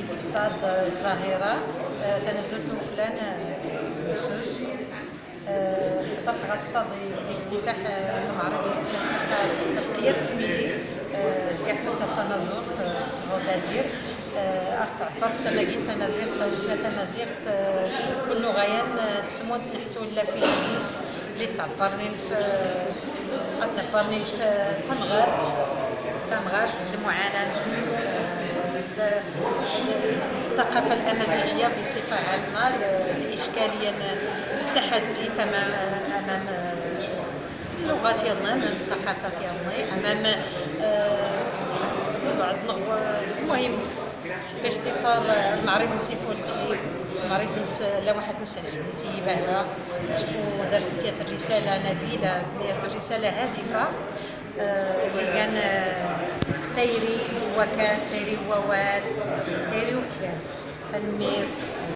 ديكتاد الظاهرة تنزلت فلان سوس حضرت غصة لافتتاح المعرض القياس السميدي تكاع التنازور الصغودادير تعبر في تماكين تنازير توسنا تنازير كل غيان تسمون نحتو لا في الناس اللي تعبرني في تعبرني في تمغارت تمغارت المعاناة الناس الثقافة الأمازيغية بصفة عامة الإشكالية التحدي تمام أمام اللغات ديالنا أمام الثقافة ديالنا أمام بعض المهم باختصار المعرض نسيفو الكليب المعرض نس لا واحد نس عجبني تيباها شكون درست ديال الرسالة نبيلة ديال الرسالة هادفة اللي كان تيري تيري وواد تيري وفلان تلميذ.